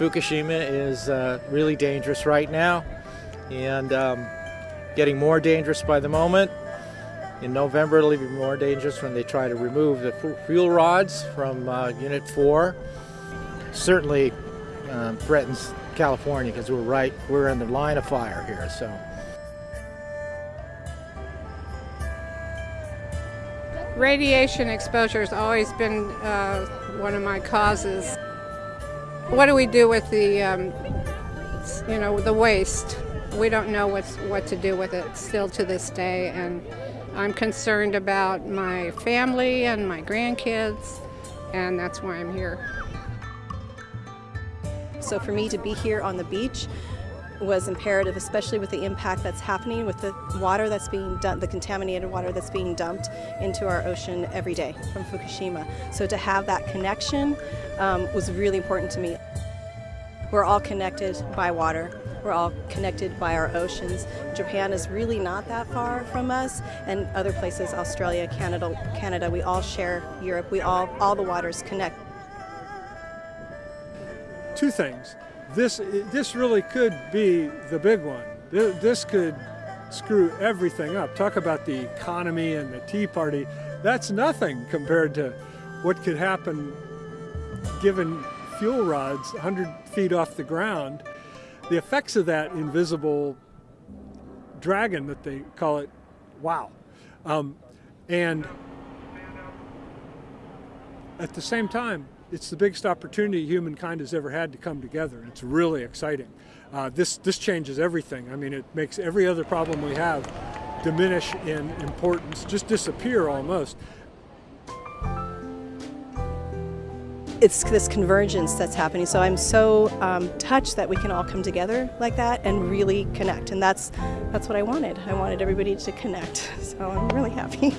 Fukushima is uh, really dangerous right now and um, getting more dangerous by the moment. In November, it'll be more dangerous when they try to remove the fuel rods from uh, Unit 4. Certainly um, threatens California because we're right, we're in the line of fire here. So. Radiation exposure has always been uh, one of my causes. What do we do with the, um, you know, the waste? We don't know what's, what to do with it still to this day, and I'm concerned about my family and my grandkids, and that's why I'm here. So for me to be here on the beach was imperative, especially with the impact that's happening with the water that's being dumped, the contaminated water that's being dumped into our ocean every day from Fukushima. So to have that connection um, was really important to me. We're all connected by water. We're all connected by our oceans. Japan is really not that far from us, and other places, Australia, Canada, Canada, we all share Europe. We all, all the waters connect. Two things. This, this really could be the big one. This could screw everything up. Talk about the economy and the Tea Party. That's nothing compared to what could happen given fuel rods 100 feet off the ground. The effects of that invisible dragon that they call it, wow. Um, and at the same time, it's the biggest opportunity humankind has ever had to come together. It's really exciting. Uh, this, this changes everything. I mean, it makes every other problem we have diminish in importance, just disappear almost. It's this convergence that's happening. So I'm so um, touched that we can all come together like that and really connect. And that's, that's what I wanted. I wanted everybody to connect. So I'm really happy.